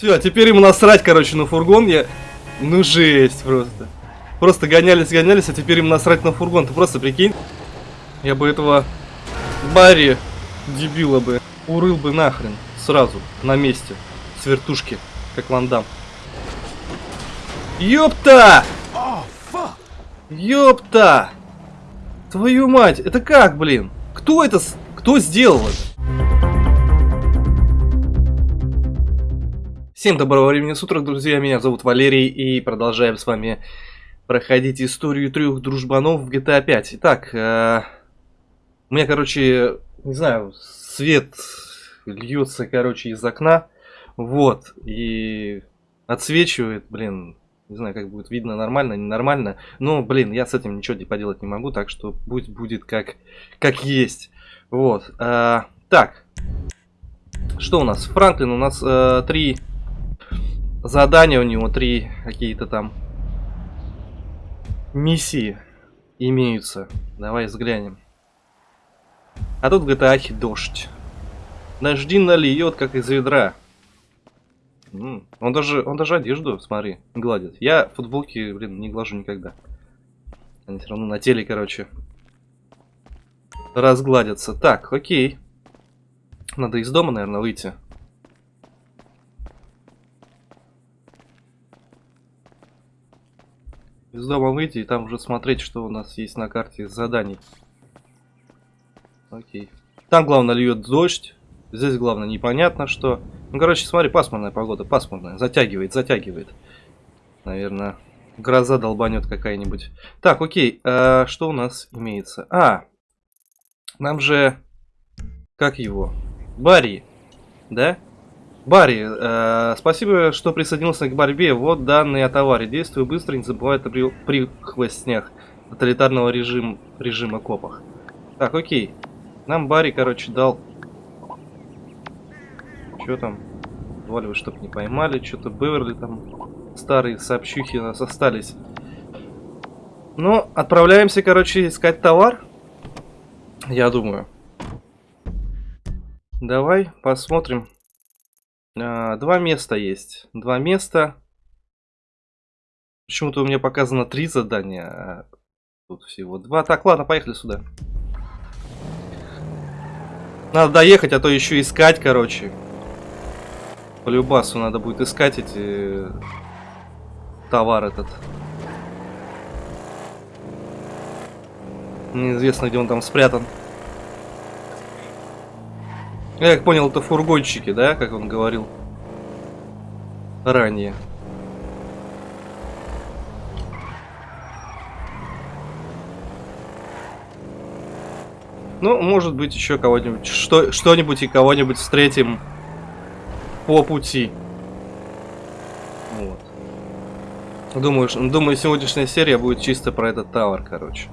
Все, теперь ему насрать, короче, на фургон. Я... Ну жесть просто. Просто гонялись, гонялись, а теперь им насрать на фургон. Ты просто прикинь. Я бы этого Барри, дебила бы, урыл бы нахрен. Сразу, на месте. С вертушки, как вандам. Ёпта! Ёпта! Твою мать, это как, блин? Кто это, кто сделал это? Всем доброго времени суток, друзья, меня зовут Валерий, и продолжаем с вами проходить историю трех дружбанов в GTA 5. Итак, э, у меня, короче, не знаю, свет льется, короче, из окна, вот, и отсвечивает, блин, не знаю, как будет видно, нормально, ненормально, но, блин, я с этим ничего поделать не могу, так что пусть будет как, как есть, вот. Э, так, что у нас? Франклин, у нас э, три задания у него, три какие-то там миссии имеются. Давай взглянем. А тут в GTA дождь. Дожди нальет, как из ведра. он даже, он даже одежду, смотри, гладит. Я футболки, блин, не глажу никогда. Они все равно на теле, короче, разгладятся. Так, окей. Надо из дома, наверное, выйти. Из дома выйти и там уже смотреть, что у нас есть на карте заданий. Окей. Там, главное, льет дождь. Здесь, главное, непонятно что. Ну, короче, смотри, пасмурная погода, пасмурная. Затягивает, затягивает. Наверное, гроза долбанет какая-нибудь. Так, окей, а, что у нас имеется? А, нам же... Как его? Барри, да? Барри, э, спасибо, что присоединился к борьбе. Вот данные о товаре. Действуй быстро, не забывай о при, прихвостнях тоталитарного режим, режима копах. Так, окей. Нам Барри, короче, дал... Что там? Валивай, чтоб не поймали. Что-то Беверли там... Старые сообщухи у нас остались. Ну, отправляемся, короче, искать товар. Я думаю. Давай посмотрим. А, два места есть. Два места. Почему-то у меня показано три задания. А тут всего два. Так, ладно, поехали сюда. Надо доехать, а то еще искать, короче. По любасу надо будет искать эти... Товар этот. Неизвестно, где он там спрятан. Я как понял, это фургончики, да, как он говорил ранее. Ну, может быть, еще кого-нибудь, что, что-нибудь и кого-нибудь встретим по пути. Вот. Думаю, думаю, сегодняшняя серия будет чисто про этот тавер, короче.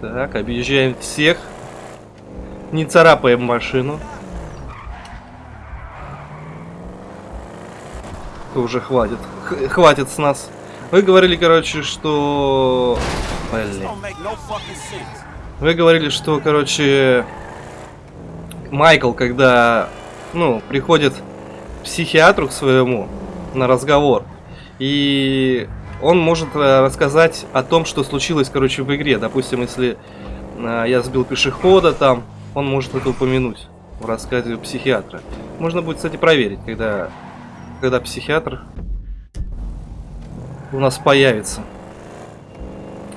Так, объезжаем всех. Не царапаем машину. Уже хватит. Х хватит с нас. Вы говорили, короче, что... Блин. Вы говорили, что, короче, Майкл, когда, ну, приходит к психиатру к своему на разговор, и он может э, рассказать о том, что случилось, короче, в игре. Допустим, если э, я сбил пешехода там, он может это упомянуть в рассказе психиатра. Можно будет, кстати, проверить, когда, когда психиатр у нас появится.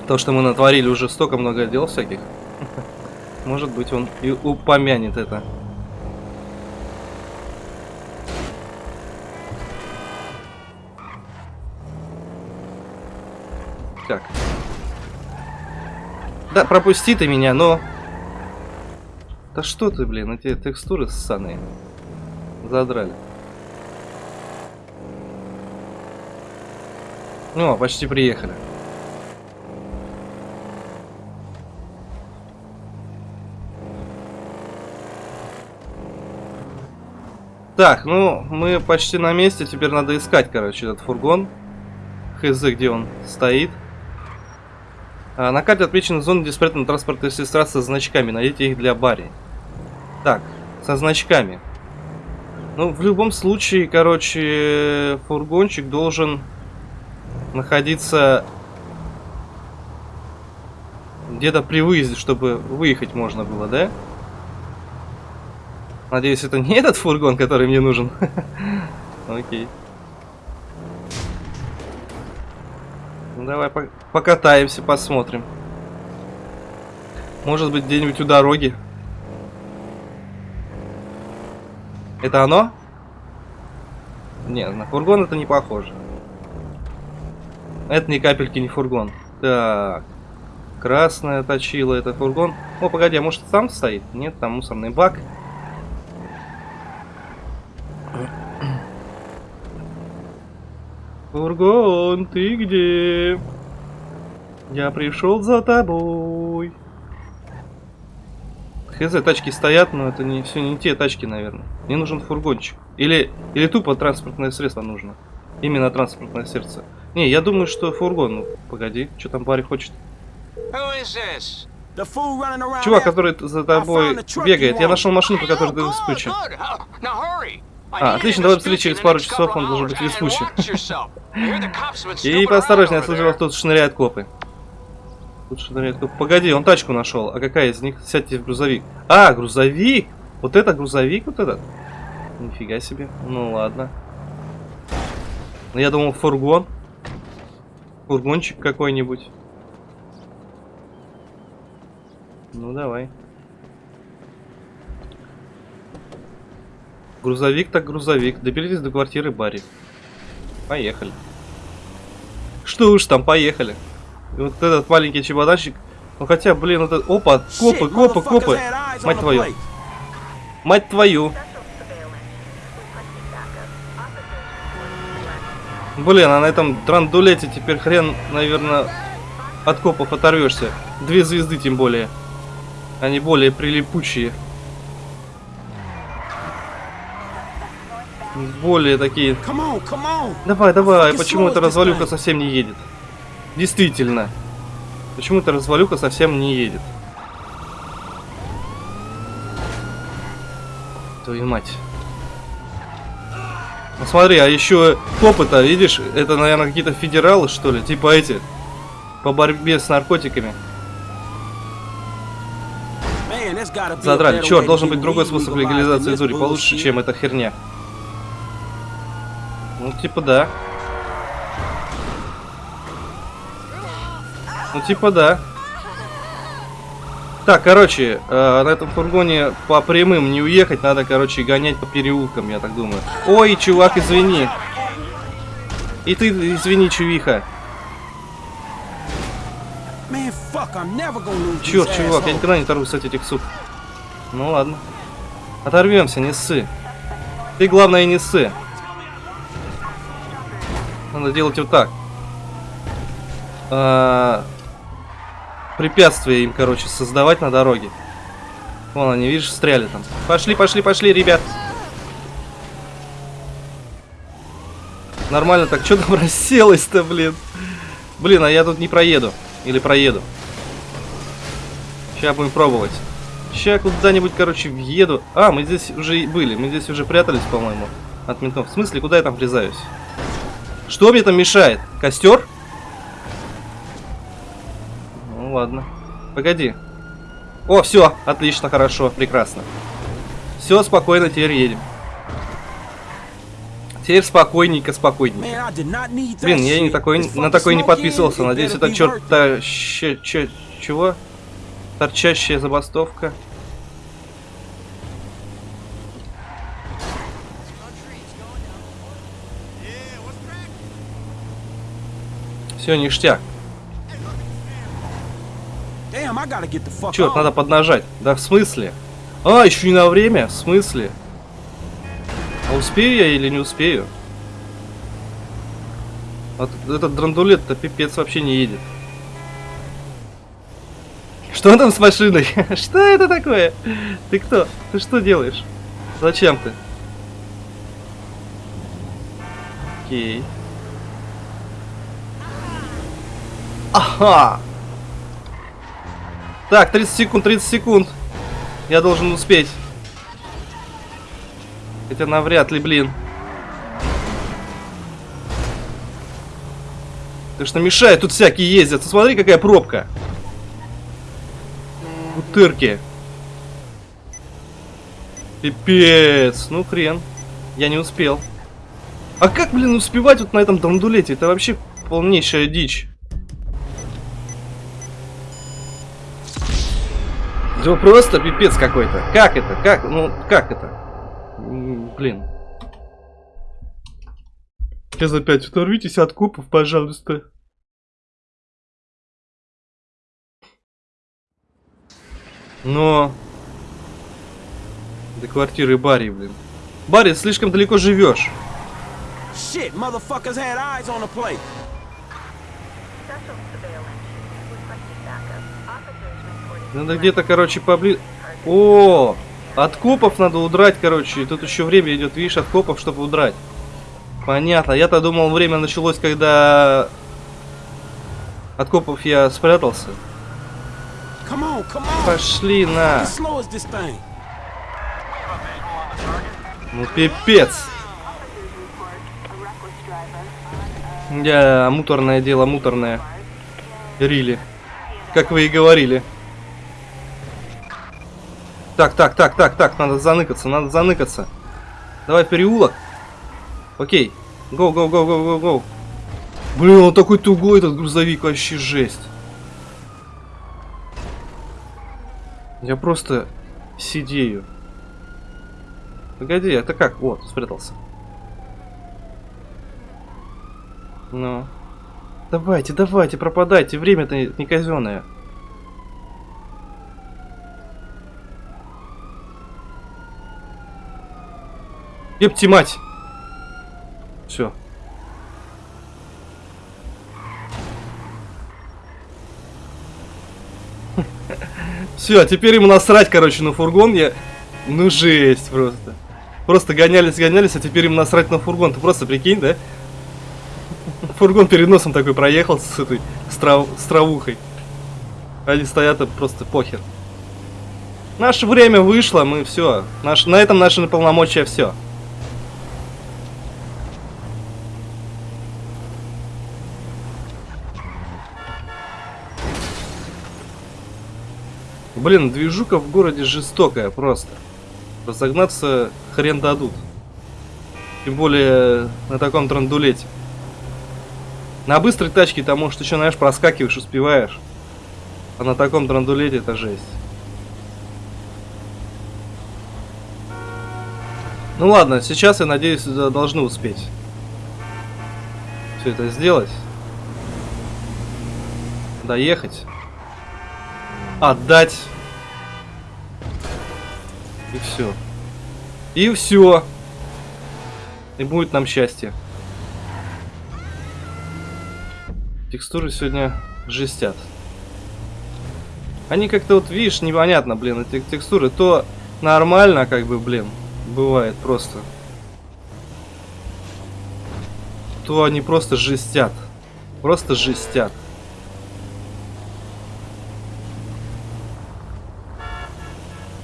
То, что мы натворили уже столько много дел всяких. Может быть, он и упомянет это. Так. Да, пропусти ты меня, но да что ты, блин, эти текстуры ссаные. Задрали. Ну, почти приехали. Так, ну, мы почти на месте. Теперь надо искать, короче, этот фургон. Хз, где он стоит. А, на карте отмечена зона, где спрятаны транспортные средства со значками. Найдите их для Барри. Так, со значками. Ну, в любом случае, короче, фургончик должен находиться где-то при выезде, чтобы выехать можно было, да? Надеюсь, это не этот фургон, который мне нужен. Окей. Ну, давай покатаемся, посмотрим. Может быть, где-нибудь у дороги. Это оно? Нет, на фургон это не похоже. Это ни капельки не фургон. Так. Красная точила, это фургон. О, погоди, а может там стоит? Нет, там мусорный бак. Фургон, ты где? Я пришел за тобой. Хз, тачки стоят, но это не все не те тачки, наверное. Мне нужен фургончик. Или, или тупо транспортное средство нужно. Именно транспортное сердце. Не, я думаю, что фургон. Ну, погоди, что там парень хочет? Чувак, который за тобой бегает. Я нашел машину, по которой ты вспучен. А, отлично, давай быстрее, через пару часов он должен быть веспучен. И поосторожнее, я слышал, тут шныряют копы. Тут шныряют копы. Погоди, он тачку нашел. А какая из них? Сядьте в грузовик. А, грузовик? Вот это грузовик, вот этот? Нифига себе. Ну ладно. Я думал, фургон. Фургончик какой-нибудь. Ну давай. Грузовик так грузовик. Доберитесь до квартиры Барри. Поехали. Что уж там, поехали. И вот этот маленький чемоданчик. Ну хотя, блин, это... Опа, копы, копы, копы. Мать твою. Мать твою. Блин, а на этом драндулете теперь хрен, наверное, от копов оторвешься. Две звезды тем более. Они более прилипучие. Более такие... Давай, давай, почему эта развалюха совсем не едет? Действительно. Почему эта развалюха совсем не едет? Твою мать. Ну смотри, а еще копы-то, видишь, это, наверное, какие-то федералы, что ли, типа эти, по борьбе с наркотиками. Задрали. Черт, должен быть другой способ легализации Зури, получше, чем эта херня. Ну, типа да. Ну, типа да. Так, короче, э, на этом фургоне по прямым не уехать, надо, короче, гонять по переулкам, я так думаю. Ой, чувак, извини. И ты, извини, чувиха. Черт, чувак, я никогда не оторвусь от этих суп. Ну ладно. Оторвемся, не ссы. Ты, главное, не ссы. Надо делать вот так. А, препятствия им, короче, создавать на дороге. Вон они, видишь, встряли там. Пошли, пошли, пошли, ребят. Нормально так, что там расселось-то, блин? Блин, а я тут не проеду. Или проеду. Сейчас будем пробовать. Сейчас куда-нибудь, короче, въеду. А, мы здесь уже были. Мы здесь уже прятались, по-моему, от ментов. В смысле, куда я там врезаюсь? Что мне там мешает? Костер? Ну ладно. Погоди. О, все, отлично, хорошо, прекрасно. Все, спокойно, теперь едем. Теперь спокойненько, спокойненько. Блин, я не такой, на такой не подписывался. Надеюсь, это черт та, чего? Торчащая забастовка. Все, ништяк. Черт, надо поднажать. Да в смысле? А, еще не на время? В смысле? А успею я или не успею? Вот этот драндулет-то пипец вообще не едет. Что там с машиной? что это такое? Ты кто? Ты что делаешь? Зачем ты? Окей. Ага! Так, 30 секунд, 30 секунд. Я должен успеть. Хотя навряд ли, блин. Ты что мешает, тут всякие ездят. Смотри, какая пробка. Утырки. Пипец. Ну, хрен. Я не успел. А как, блин, успевать вот на этом драндулете? Это вообще полнейшая дичь. Да просто пипец какой-то. Как это? Как? Ну, как это? Блин. Сейчас опять оторвитесь от копов, пожалуйста. Но... До квартиры Барри, блин. Барри, слишком далеко живешь. Shit, motherfuckers had eyes on the plate. Надо где-то, короче, поближе... О, от копов надо удрать, короче. Тут еще время идет, видишь, от копов, чтобы удрать. Понятно. Я-то думал, время началось, когда от копов я спрятался. Пошли на. Ну пипец. Я муторное дело, муторное. Рили. Как вы и говорили. Так, так, так, так, так, надо заныкаться, надо заныкаться. Давай переулок. Окей. Гоу, гоу, гоу, гоу, гоу, гоу. Блин, он такой тугой, этот грузовик, вообще жесть. Я просто сидею. Погоди, это как? Вот, спрятался. Ну. Давайте, давайте, пропадайте, время-то не казенное. Епти мать! Все. Все, теперь ему насрать, короче, на фургон. Я... Ну жесть просто. Просто гонялись, гонялись, а теперь им насрать на фургон. Ты просто прикинь, да? Фургон перед носом такой проехал с этой с, трав... травухой. Они стоят, и просто похер. Наше время вышло, мы все. Наш... На этом наши полномочия все. Блин, движука в городе жестокая просто. Разогнаться хрен дадут. Тем более на таком трандулете. На быстрой тачке там, может, еще, знаешь, проскакиваешь, успеваешь. А на таком трандулете это жесть. Ну ладно, сейчас, я надеюсь, должны успеть. Все это сделать. Доехать. Отдать. И все. И все. И будет нам счастье. Текстуры сегодня жестят. Они как-то вот, видишь, непонятно, блин, эти текстуры. То нормально, как бы, блин, бывает просто. То они просто жестят. Просто жестят.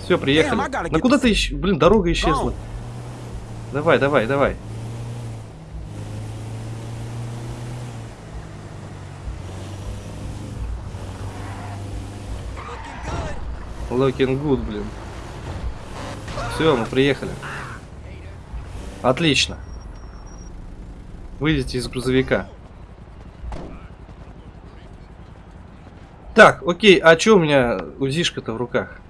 Все, приехали. Ну куда ты ищ... Блин, дорога исчезла. Давай, давай, давай. Looking good, блин. Все, мы приехали. Отлично. Выйдите из грузовика. Так, окей, а что у меня УЗИшка-то в руках?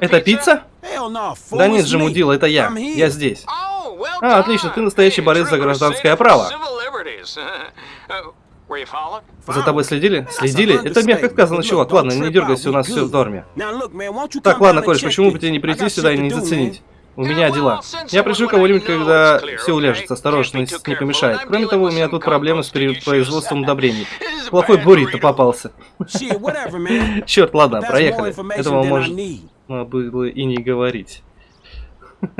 Это пицца? Да нет же, мудила, это я. Я здесь. А, отлично, ты настоящий борец за гражданское право. За тобой следили? Следили? Это мягко сказано, чувак. Ладно, не дергайся, у нас все в норме. Так, ладно, Коль, почему бы тебе не прийти сюда и не заценить? У меня дела. Я пришлю кого-нибудь, когда все уляжется. Осторожно, не помешает. Кроме того, у меня тут проблемы с производством удобрений. Плохой буррито попался. Черт, ладно, проехали. Этого можно было и не говорить.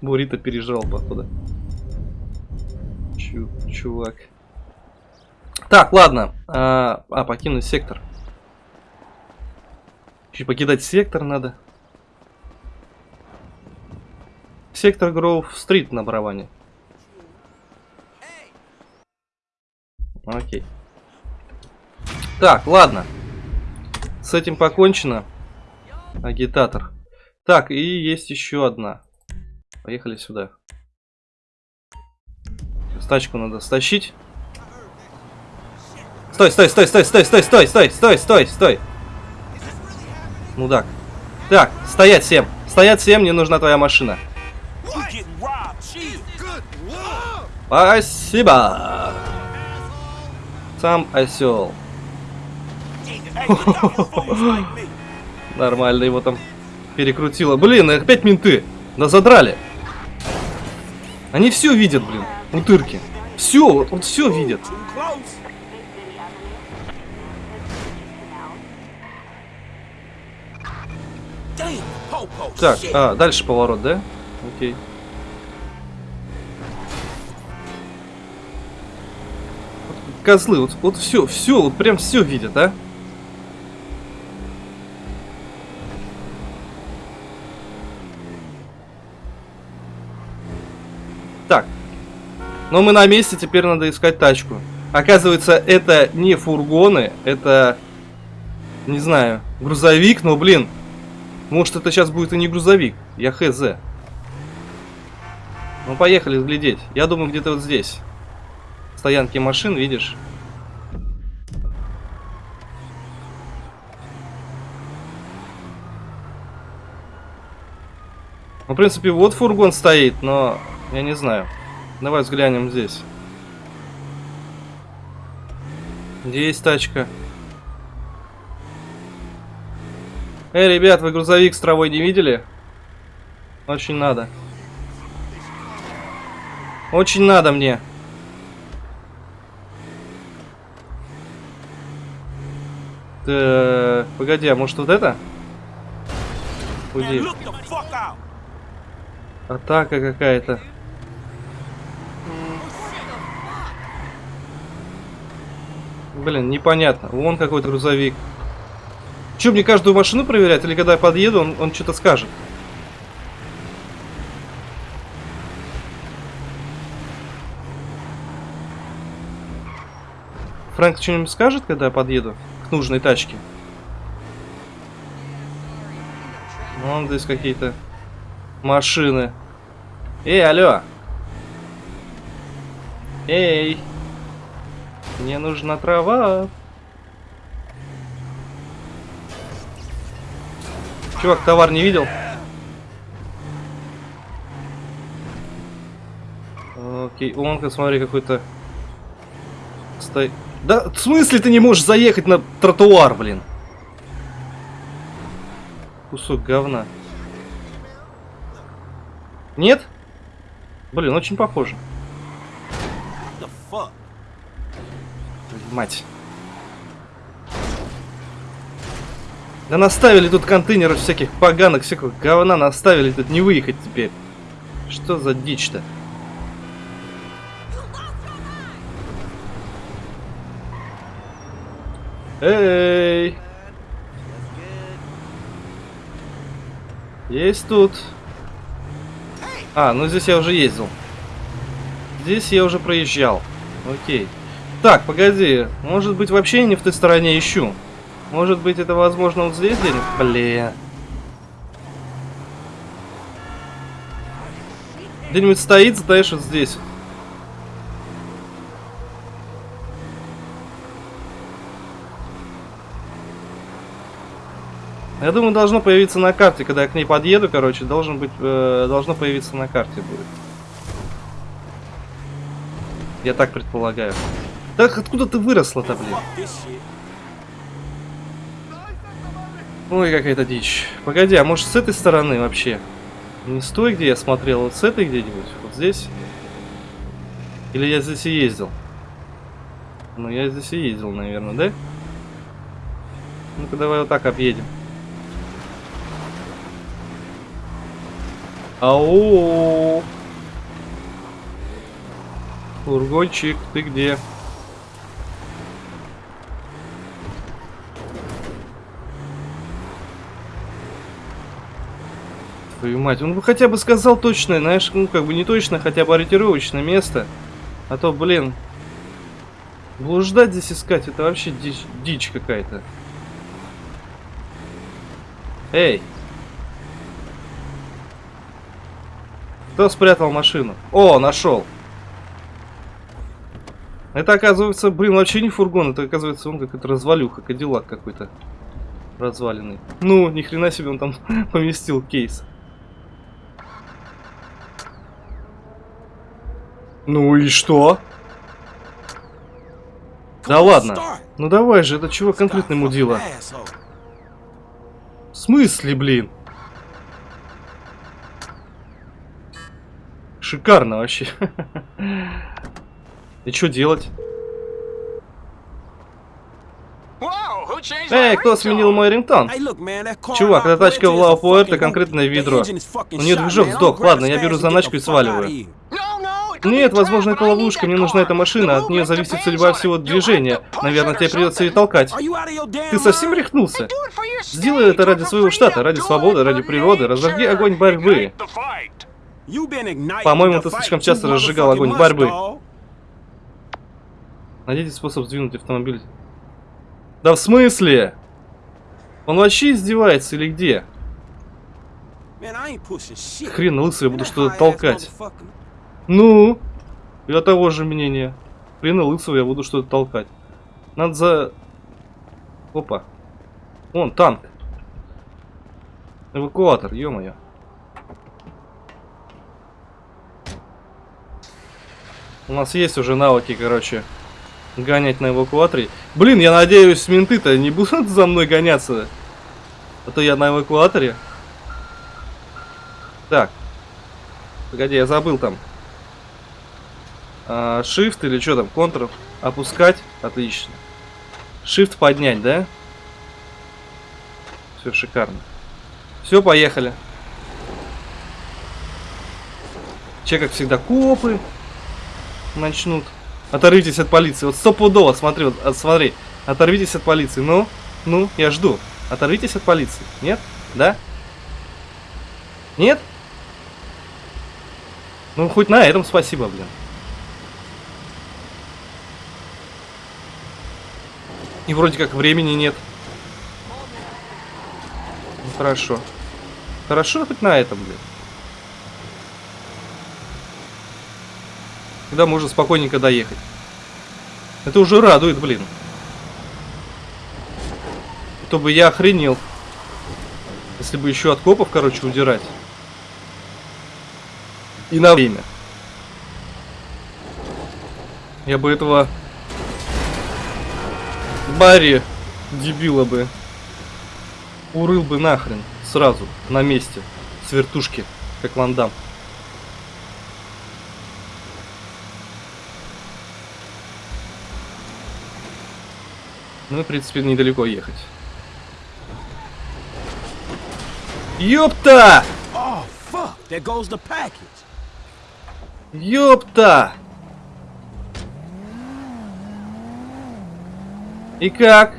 Буррито пережрал, походу. Чу чувак. Так, ладно. А, а, покинуть сектор. Еще покидать сектор надо. Сектор Гроув-стрит на барабане. Окей. Так, ладно. С этим покончено. Агитатор. Так, и есть еще одна. Поехали сюда. Тачку надо стащить. Стой, стой, стой, стой, стой, стой, стой, стой, стой, стой, стой. Мудак. Так, стоять всем. Стоять всем, мне нужна твоя машина. Спасибо. Сам осел. Нормально его там перекрутило. Блин, опять менты. Да задрали. Они все видят, блин. Утырки. Все, вот, все видят. Так, а, дальше поворот, да? Окей. Вот Козлы, вот, вот все, все, вот прям все видят, а? Так. Но мы на месте, теперь надо искать тачку. Оказывается, это не фургоны, это, не знаю, грузовик, но, блин, может это сейчас будет и не грузовик. Я хз. Ну поехали глядеть. Я думаю где-то вот здесь. Стоянки машин, видишь? Ну, в принципе, вот фургон стоит, но я не знаю. Давай взглянем здесь. Где есть тачка? Эй, ребят, вы грузовик с травой не видели? Очень надо. Очень надо мне. Так, погоди, а может вот это? Out. Атака какая-то. Блин, непонятно. Вон какой-то грузовик. Че, мне каждую машину проверять? Или когда я подъеду, он, он что-то скажет? Фрэнк что-нибудь скажет, когда я подъеду нужной тачке? Вон здесь какие-то машины. Эй, алло. Эй. Мне нужна трава. Чувак, товар не видел? Окей, он, смотри, какой-то... Стой. Да, в смысле ты не можешь заехать на тротуар, блин? Кусок говна. Нет? Блин, очень похоже. Мать. Да наставили тут контейнеров всяких поганок, всякого говна наставили, тут не выехать теперь. Что за дичь-то? Эй! Есть тут. А, ну здесь я уже ездил. Здесь я уже проезжал. Окей. Так, погоди. Может быть вообще не в той стороне ищу. Может быть это возможно вот здесь где-нибудь? Блин. Где-нибудь стоит, знаешь, вот здесь. Я думаю, должно появиться на карте, когда я к ней подъеду, короче, должен быть, э, должно появиться на карте будет. Я так предполагаю. Так откуда ты выросла-то, блин? Ой, какая-то дичь. Погоди, а может с этой стороны вообще? Не с той, где я смотрел, вот с этой где-нибудь? Вот здесь? Или я здесь и ездил? Ну, я здесь и ездил, наверное, да? Ну-ка, давай вот так объедем. Ау! Фургончик, ты где? Твою мать, он бы хотя бы сказал точное, знаешь, ну как бы не точно, хотя бы ориентировочное место. А то, блин, блуждать здесь искать, это вообще дичь, дичь какая-то. Эй! Кто спрятал машину? О, нашел. Это оказывается, блин, вообще не фургон, это оказывается он как-то развалюха, кадиллак какой-то разваленный. Ну, ни хрена себе он там поместил кейс. Ну и что? Да ладно. Ну давай же, это чего конкретно мудила? В смысле, блин? Шикарно вообще. И что делать? Эй, кто сменил мой рингтон? Чувак, эта тачка в Лао Пуэрто конкретное ведро. У нее движок сдох. Ладно, я беру заначку и сваливаю. Нет, возможно, это ловушка. Мне нужна эта машина. От нее зависит судьба всего движения. Наверное, тебе придется ее толкать. Ты совсем рехнулся? Сделай это ради своего штата, ради свободы, ради природы. Разожги огонь борьбы. По-моему, ты слишком часто разжигал огонь борьбы. Найдите способ сдвинуть автомобиль. Да в смысле? Он вообще издевается или где? Хрен лысый, я буду что-то толкать. Ну, я того же мнения. Хрена лысого я буду что-то толкать. Надо за... Опа. Вон, танк. Эвакуатор, ё-моё. У нас есть уже навыки, короче, гонять на эвакуаторе. Блин, я надеюсь, менты-то не будут за мной гоняться. А то я на эвакуаторе. Так. Погоди, я забыл там. А, shift или что там, Ctrl опускать. Отлично. Shift поднять, да? Все шикарно. Все, поехали. Че, как всегда, копы начнут. Оторвитесь от полиции. Вот стопудово, смотри, вот, от, смотри. Оторвитесь от полиции. Ну, ну, я жду. Оторвитесь от полиции. Нет? Да? Нет? Ну, хоть на этом спасибо, блин. И вроде как времени нет. Ну, хорошо. Хорошо хоть на этом, блин. Когда можно спокойненько доехать. Это уже радует, блин. То бы я охренел. Если бы еще от копов, короче, удирать. И на время. Я бы этого Барри, дебила бы. Урыл бы нахрен. Сразу, на месте. С вертушки, как Вандам. Ну, в принципе, недалеко ехать. Ёпта! Oh. Ёпта! И как?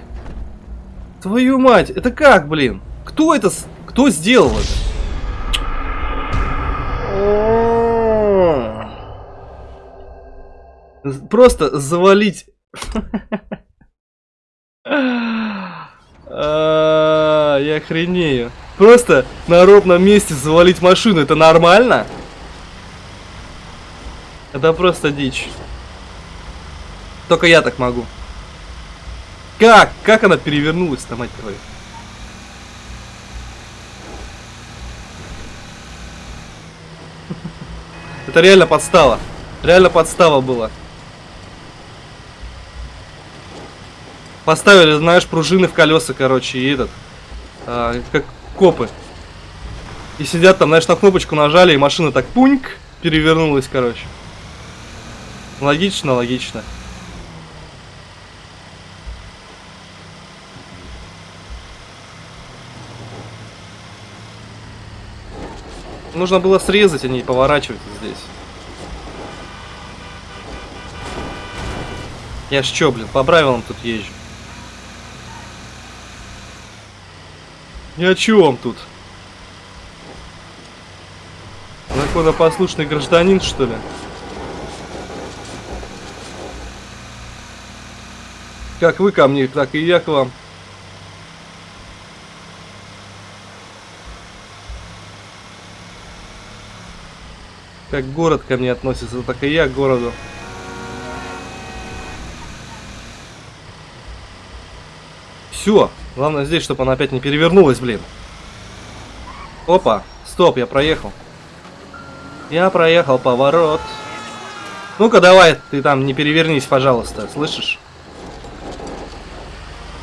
Твою мать, это как, блин? Кто это, кто сделал это? Просто завалить. А, я охренею. Просто на ровном месте завалить машину, это нормально? Это просто дичь. Только я так могу. Как? Как она перевернулась-то, мать твою? Это реально подстава. Реально подстава была. Поставили, знаешь, пружины в колеса, короче, и этот. А, как копы. И сидят там, знаешь, на кнопочку нажали, и машина так пуньк перевернулась, короче. Логично, логично. Нужно было срезать, а не поворачивать здесь. Я ж чё, блин, по правилам тут езжу. Я чё вам тут? законопослушный гражданин, что ли? Как вы ко мне, так и я к вам. Как город ко мне относится, так и я к городу. Все. Главное здесь, чтобы она опять не перевернулась, блин. Опа. Стоп, я проехал. Я проехал поворот. Ну-ка, давай, ты там не перевернись, пожалуйста, слышишь?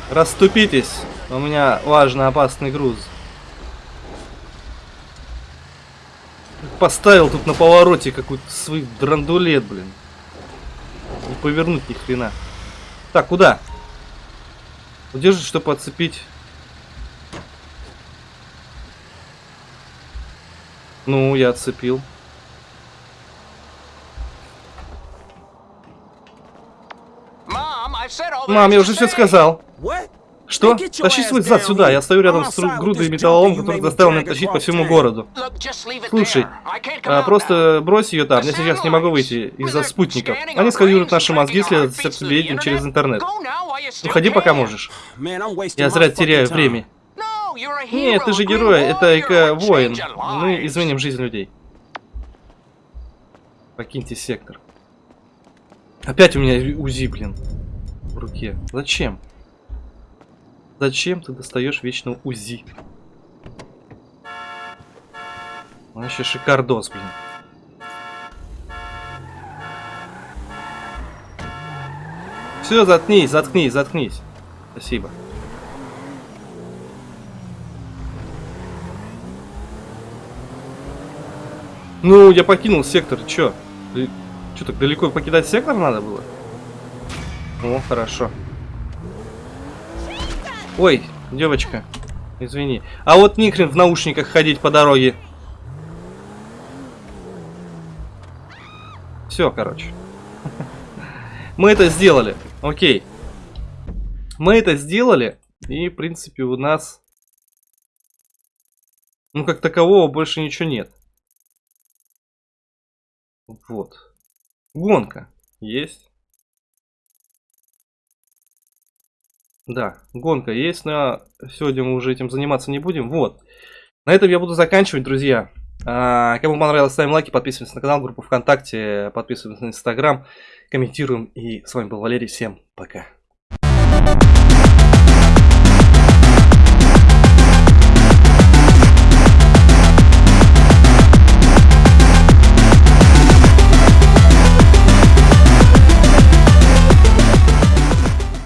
Расступитесь. У меня важный опасный груз. Поставил тут на повороте какой-то свой драндулет, блин. Не повернуть ни хрена. Так, куда? Удержить, чтобы отцепить. Ну, я отцепил. Мам, я уже все сказал. What? Что? Тащи свой зад сюда. Я стою рядом с грудой металлолом, который заставил меня тащить по всему городу. Слушай, а, просто брось ее там. Я сейчас не могу выйти из-за спутников. Они сканируют наши мозги, следуют за сердцебиением через интернет. Уходи, пока можешь. Я зря теряю время. Нет, ты же герой, это эко-воин. Мы изменим жизнь людей. Покиньте сектор. Опять у меня УЗИ, блин, в руке. Зачем? Зачем ты достаешь вечно УЗИ? Вообще шикардос, блин. Все, заткнись, заткнись, заткнись. Спасибо. Ну, я покинул сектор, чё? Чё, так далеко покидать сектор надо было? О, хорошо. Ой, девочка, извини. А вот не в наушниках ходить по дороге. Все, короче. Мы это сделали. Окей. Мы это сделали. И, в принципе, у нас... Ну, как такового больше ничего нет. Вот. Гонка. Есть. Да, гонка есть, но сегодня мы уже этим заниматься не будем. Вот. На этом я буду заканчивать, друзья. А, Кому понравилось, ставим лайки, подписываемся на канал, группу ВКонтакте, подписываемся на Инстаграм, комментируем. И с вами был Валерий. Всем пока.